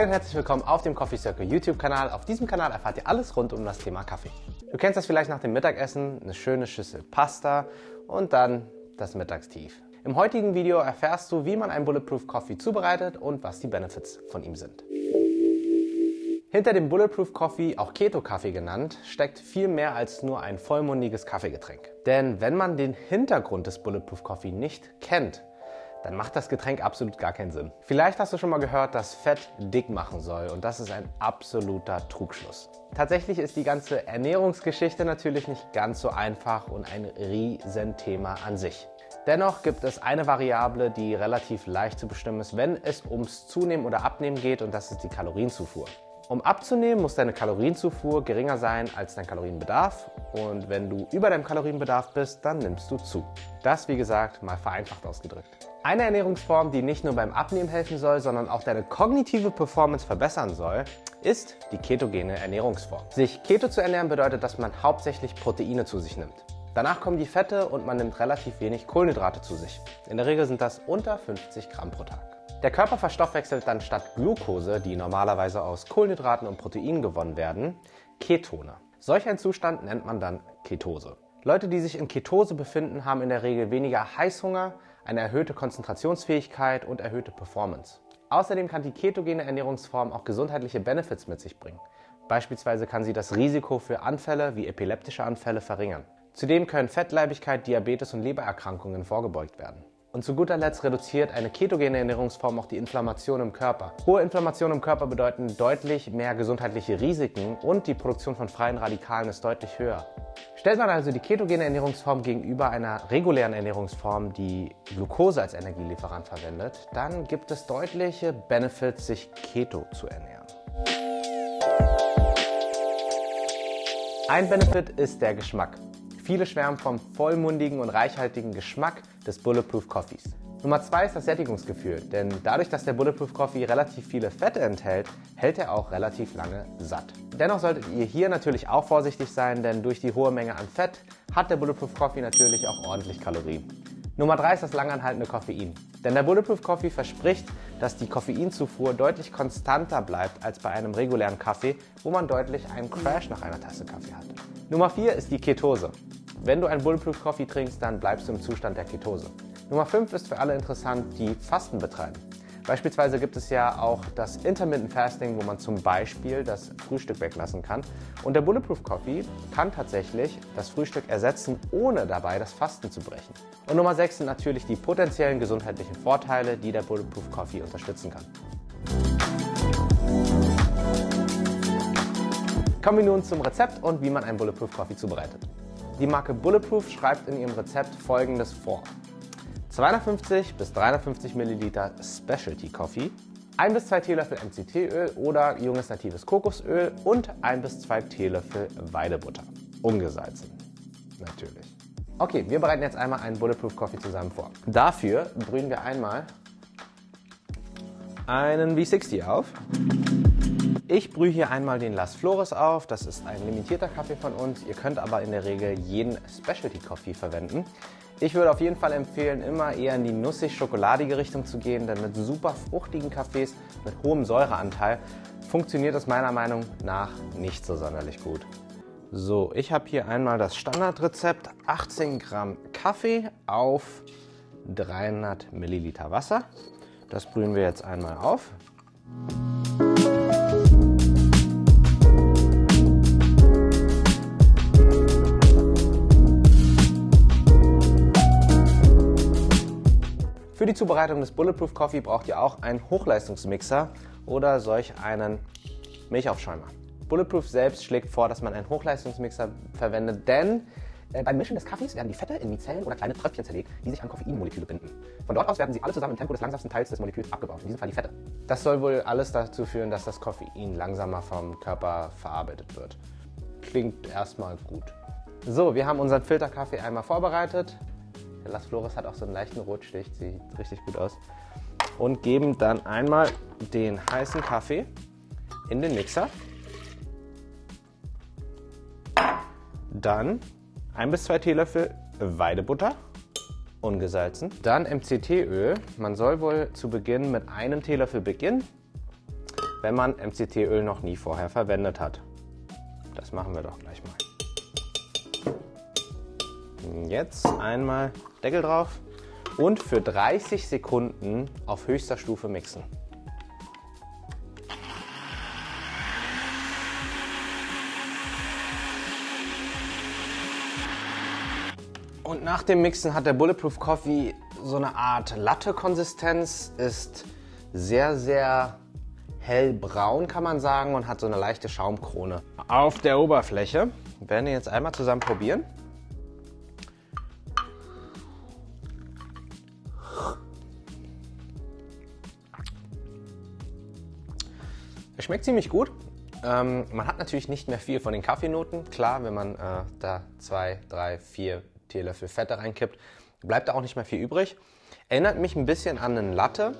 Hi und herzlich willkommen auf dem Coffee Circle YouTube-Kanal. Auf diesem Kanal erfahrt ihr alles rund um das Thema Kaffee. Du kennst das vielleicht nach dem Mittagessen, eine schöne Schüssel Pasta und dann das Mittagstief. Im heutigen Video erfährst du, wie man einen Bulletproof Coffee zubereitet und was die Benefits von ihm sind. Hinter dem Bulletproof Coffee, auch Keto Kaffee genannt, steckt viel mehr als nur ein vollmundiges Kaffeegetränk. Denn wenn man den Hintergrund des Bulletproof Coffee nicht kennt, dann macht das Getränk absolut gar keinen Sinn. Vielleicht hast du schon mal gehört, dass Fett dick machen soll und das ist ein absoluter Trugschluss. Tatsächlich ist die ganze Ernährungsgeschichte natürlich nicht ganz so einfach und ein Riesenthema an sich. Dennoch gibt es eine Variable, die relativ leicht zu bestimmen ist, wenn es ums Zunehmen oder Abnehmen geht und das ist die Kalorienzufuhr. Um abzunehmen, muss deine Kalorienzufuhr geringer sein als dein Kalorienbedarf und wenn du über deinem Kalorienbedarf bist, dann nimmst du zu. Das, wie gesagt, mal vereinfacht ausgedrückt. Eine Ernährungsform, die nicht nur beim Abnehmen helfen soll, sondern auch deine kognitive Performance verbessern soll, ist die ketogene Ernährungsform. Sich keto zu ernähren bedeutet, dass man hauptsächlich Proteine zu sich nimmt. Danach kommen die Fette und man nimmt relativ wenig Kohlenhydrate zu sich. In der Regel sind das unter 50 Gramm pro Tag. Der Körper verstoffwechselt dann statt Glucose, die normalerweise aus Kohlenhydraten und Proteinen gewonnen werden, Ketone. Solch ein Zustand nennt man dann Ketose. Leute, die sich in Ketose befinden, haben in der Regel weniger Heißhunger, eine erhöhte Konzentrationsfähigkeit und erhöhte Performance. Außerdem kann die ketogene Ernährungsform auch gesundheitliche Benefits mit sich bringen. Beispielsweise kann sie das Risiko für Anfälle wie epileptische Anfälle verringern. Zudem können Fettleibigkeit, Diabetes und Lebererkrankungen vorgebeugt werden. Und zu guter Letzt reduziert eine ketogene Ernährungsform auch die Inflammation im Körper. Hohe Inflammation im Körper bedeuten deutlich mehr gesundheitliche Risiken und die Produktion von freien Radikalen ist deutlich höher. Stellt man also die ketogene Ernährungsform gegenüber einer regulären Ernährungsform, die Glucose als Energielieferant verwendet, dann gibt es deutliche Benefits, sich keto zu ernähren. Ein Benefit ist der Geschmack. Viele schwärmen vom vollmundigen und reichhaltigen Geschmack des Bulletproof Coffees. Nummer zwei ist das Sättigungsgefühl, denn dadurch, dass der Bulletproof Coffee relativ viele Fette enthält, hält er auch relativ lange satt. Dennoch solltet ihr hier natürlich auch vorsichtig sein, denn durch die hohe Menge an Fett hat der Bulletproof Coffee natürlich auch ordentlich Kalorien. Nummer drei ist das langanhaltende Koffein. Denn der Bulletproof Coffee verspricht, dass die Koffeinzufuhr deutlich konstanter bleibt als bei einem regulären Kaffee, wo man deutlich einen Crash nach einer Tasse Kaffee hat. Nummer vier ist die Ketose. Wenn du einen Bulletproof Coffee trinkst, dann bleibst du im Zustand der Ketose. Nummer 5 ist für alle interessant, die Fasten betreiben. Beispielsweise gibt es ja auch das Intermittent Fasting, wo man zum Beispiel das Frühstück weglassen kann. Und der Bulletproof Coffee kann tatsächlich das Frühstück ersetzen, ohne dabei das Fasten zu brechen. Und Nummer 6 sind natürlich die potenziellen gesundheitlichen Vorteile, die der Bulletproof Coffee unterstützen kann. Kommen wir nun zum Rezept und wie man einen Bulletproof Coffee zubereitet. Die Marke Bulletproof schreibt in ihrem Rezept folgendes vor. 250 bis 350 Milliliter Specialty Coffee, 1 bis 2 Teelöffel MCT-Öl oder junges natives Kokosöl und 1 bis 2 Teelöffel Weidebutter. Ungesalzen. Natürlich. Okay, wir bereiten jetzt einmal einen Bulletproof Coffee zusammen vor. Dafür brühen wir einmal einen V60 auf. Ich brühe hier einmal den Las Flores auf. Das ist ein limitierter Kaffee von uns. Ihr könnt aber in der Regel jeden Specialty Coffee verwenden. Ich würde auf jeden Fall empfehlen, immer eher in die nussig-schokoladige Richtung zu gehen, denn mit super fruchtigen Kaffees mit hohem Säureanteil funktioniert das meiner Meinung nach nicht so sonderlich gut. So, ich habe hier einmal das Standardrezept 18 Gramm Kaffee auf 300 Milliliter Wasser. Das brühen wir jetzt einmal auf. Für die Zubereitung des Bulletproof Coffee braucht ihr auch einen Hochleistungsmixer oder solch einen Milchaufschäumer. Bulletproof selbst schlägt vor, dass man einen Hochleistungsmixer verwendet, denn äh, beim Mischen des Kaffees werden die Fette in Mizellen oder kleine Tröpfchen zerlegt, die sich an Koffeinmoleküle binden. Von dort aus werden sie alle zusammen im Tempo des langsamsten Teils des Moleküls abgebaut, in diesem Fall die Fette. Das soll wohl alles dazu führen, dass das Koffein langsamer vom Körper verarbeitet wird. Klingt erstmal gut. So, wir haben unseren Filterkaffee einmal vorbereitet. Der Las Flores hat auch so einen leichten Rotstich, sieht richtig gut aus. Und geben dann einmal den heißen Kaffee in den Mixer. Dann ein bis zwei Teelöffel Weidebutter, ungesalzen. Dann MCT-Öl. Man soll wohl zu Beginn mit einem Teelöffel beginnen. wenn man MCT-Öl noch nie vorher verwendet hat. Das machen wir doch gleich mal. Jetzt einmal Deckel drauf und für 30 Sekunden auf höchster Stufe mixen. Und nach dem Mixen hat der Bulletproof Coffee so eine Art Latte-Konsistenz, ist sehr, sehr hellbraun, kann man sagen, und hat so eine leichte Schaumkrone auf der Oberfläche. Wir werden ihn jetzt einmal zusammen probieren. Schmeckt ziemlich gut. Ähm, man hat natürlich nicht mehr viel von den Kaffeenoten. Klar, wenn man äh, da zwei, drei, vier Teelöffel Fette reinkippt, bleibt da auch nicht mehr viel übrig. Erinnert mich ein bisschen an einen Latte,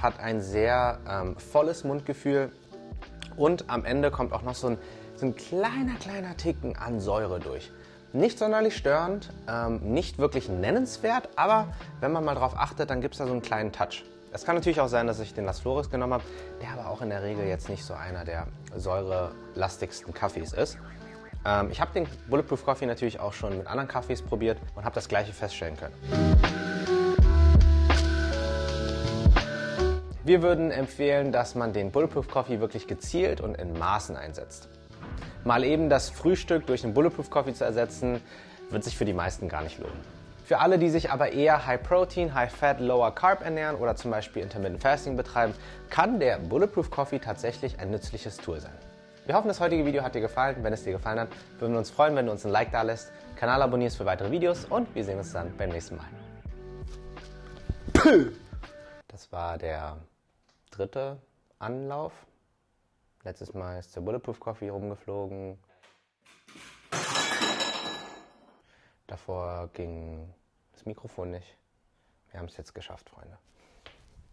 hat ein sehr ähm, volles Mundgefühl und am Ende kommt auch noch so ein, so ein kleiner, kleiner Ticken an Säure durch. Nicht sonderlich störend, ähm, nicht wirklich nennenswert, aber wenn man mal drauf achtet, dann gibt es da so einen kleinen Touch. Es kann natürlich auch sein, dass ich den Las Flores genommen habe, der aber auch in der Regel jetzt nicht so einer der säurelastigsten Kaffees ist. Ähm, ich habe den Bulletproof Coffee natürlich auch schon mit anderen Kaffees probiert und habe das gleiche feststellen können. Wir würden empfehlen, dass man den Bulletproof Coffee wirklich gezielt und in Maßen einsetzt. Mal eben das Frühstück durch einen Bulletproof Coffee zu ersetzen, wird sich für die meisten gar nicht lohnen. Für alle, die sich aber eher High Protein, High Fat, Lower Carb ernähren oder zum Beispiel Intermittent Fasting betreiben, kann der Bulletproof Coffee tatsächlich ein nützliches Tool sein. Wir hoffen, das heutige Video hat dir gefallen. Wenn es dir gefallen hat, würden wir uns freuen, wenn du uns ein Like da lässt, Kanal abonnierst für weitere Videos und wir sehen uns dann beim nächsten Mal. Das war der dritte Anlauf. Letztes Mal ist der Bulletproof Coffee rumgeflogen. Davor ging das Mikrofon nicht. Wir haben es jetzt geschafft, Freunde.